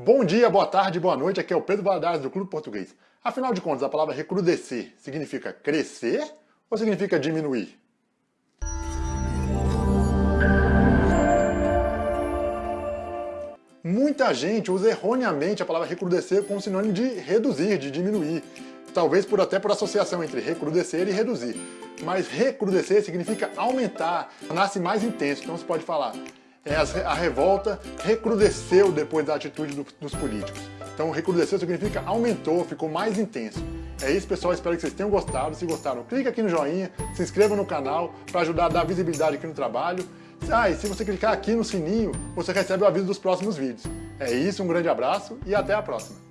Bom dia, boa tarde, boa noite, aqui é o Pedro Valadares do Clube Português. Afinal de contas, a palavra recrudescer significa crescer ou significa diminuir? Muita gente usa erroneamente a palavra recrudescer como sinônimo de reduzir, de diminuir. Talvez por até por associação entre recrudescer e reduzir. Mas recrudescer significa aumentar, nasce mais intenso. Então você pode falar, a revolta recrudesceu depois da atitude do, dos políticos. Então recrudesceu significa aumentou, ficou mais intenso. É isso pessoal, espero que vocês tenham gostado. Se gostaram, clique aqui no joinha, se inscreva no canal para ajudar a dar visibilidade aqui no trabalho. Ah, e se você clicar aqui no sininho, você recebe o aviso dos próximos vídeos. É isso, um grande abraço e até a próxima.